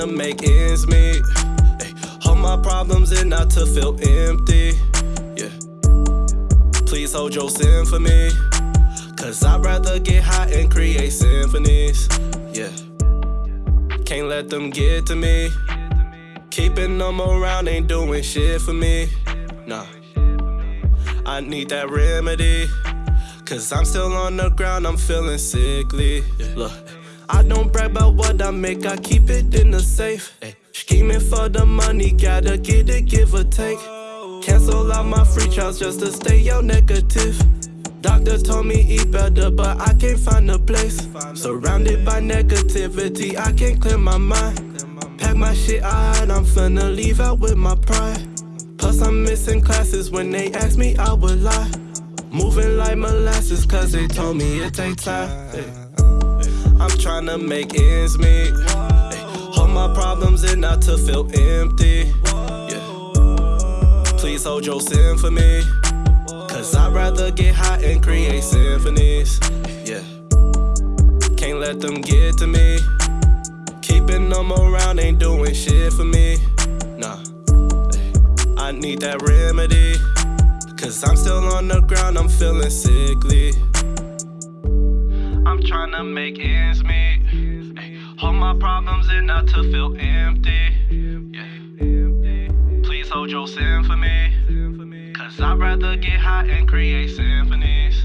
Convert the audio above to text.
to make ends meet. Ay, hold my problems in not to feel empty. Yeah. Please hold your me. Cause I'd rather get high and create symphonies. Yeah. Can't let them get to me. Keeping them around ain't doing shit for me. Nah. I need that remedy. Cause I'm still on the ground, I'm feeling sickly. Look, I don't brag about what I make, I keep it in the safe. Scheming for the money, gotta get it, give or take. Cancel out my free trials just to stay out negative. Doctor told me eat better, but I can't find a place. Surrounded by negativity, I can't clear my mind. Pack my shit out, I'm finna leave out with my pride. Plus, I'm missing classes when they ask me, I would lie. Moving like molasses, cause they told me it take time. Ay. I'm tryna make ends meet. Hold my problems in not to feel empty. Yeah. Please hold your me. Cause I'd rather get high and create symphonies. Yeah. Can't let them get to me. Keeping them around ain't doing shit for me. Nah. I need that remedy. Cause I'm still on the ground, I'm feeling sickly. To make ends meet. Hold my problems in not to feel empty. Yeah. Please hold your me. Cause I'd rather get high and create symphonies.